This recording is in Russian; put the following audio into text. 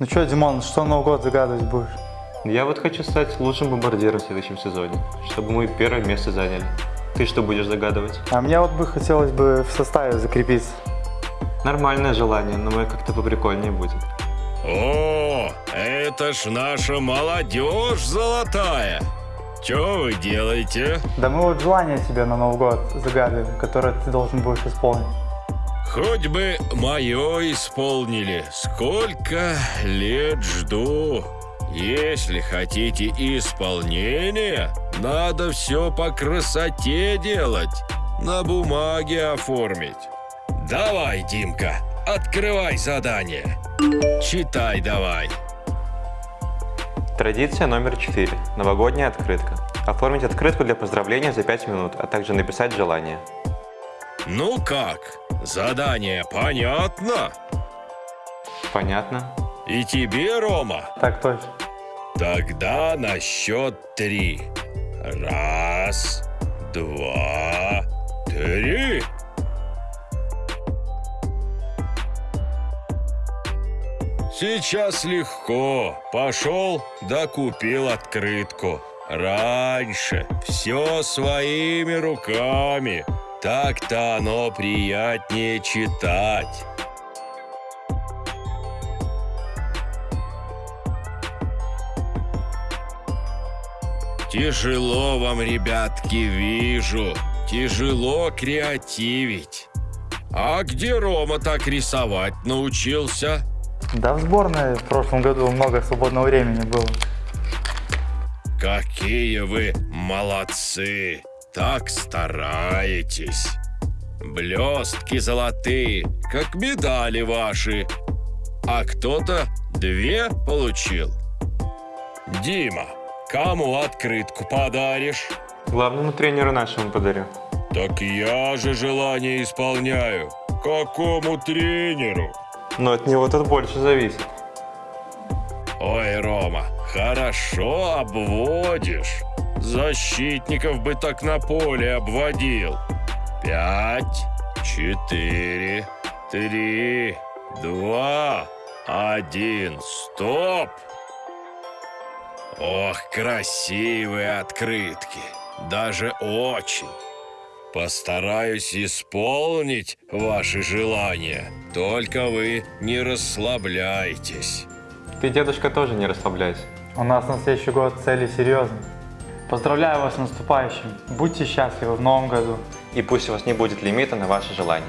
Ну что, Димон, что Новый год загадывать будешь? Я вот хочу стать лучшим бомбардиром в следующем сезоне, чтобы мы первое место заняли. Ты что будешь загадывать? А мне вот бы хотелось бы в составе закрепиться. Нормальное желание, но мы как-то поприкольнее будет. О, это ж наша молодежь золотая. Что вы делаете? Да мы вот желание тебе на Новый год загадываем, которое ты должен будешь исполнить. Хоть бы мое исполнили. Сколько лет жду. Если хотите исполнения, надо все по красоте делать. На бумаге оформить. Давай, Димка, открывай задание. Читай давай. Традиция номер 4. Новогодняя открытка. Оформить открытку для поздравления за 5 минут, а также написать желание. Ну как, задание понятно? Понятно? И тебе, Рома? Так точно. Тогда на счет три. Раз, два, три. Сейчас легко. Пошел, да купил открытку. Раньше все своими руками. Так-то оно приятнее читать. Тяжело вам, ребятки, вижу. Тяжело креативить. А где Рома так рисовать научился? Да в сборной в прошлом году много свободного времени было. Какие вы молодцы! Так стараетесь! Блестки золотые, как медали ваши. А кто-то две получил. Дима, кому открытку подаришь? Главному тренеру нашему подарю. Так я же желание исполняю. Какому тренеру? Но от него тут больше зависит. Ой, Рома, хорошо обводишь. Защитников бы так на поле обводил. Пять, четыре, три, два, один. Стоп! Ох, красивые открытки. Даже очень. Постараюсь исполнить ваши желания. Только вы не расслабляйтесь. Ты, дедушка, тоже не расслабляйся. У нас на следующий год цели серьезные. Поздравляю вас с наступающим. Будьте счастливы в новом году. И пусть у вас не будет лимита на ваши желания.